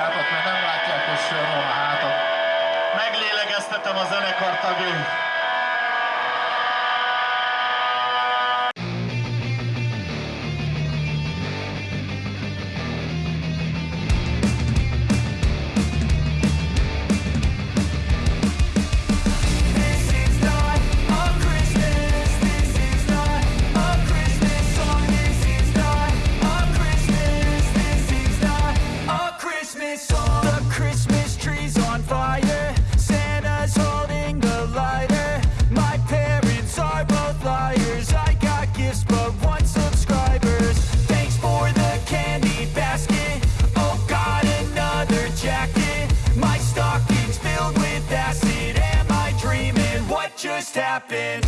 hátat, mert nem látják, hogy sör van a hátat. Meglélegeztetem a zenekar tagjait. Christmas. The Christmas tree's on fire. Santa's holding the lighter. My parents are both liars. I got gifts, but one subscribers. Thanks for the candy basket. Oh, got another jacket. My stocking's filled with acid. Am I dreaming? What just happened?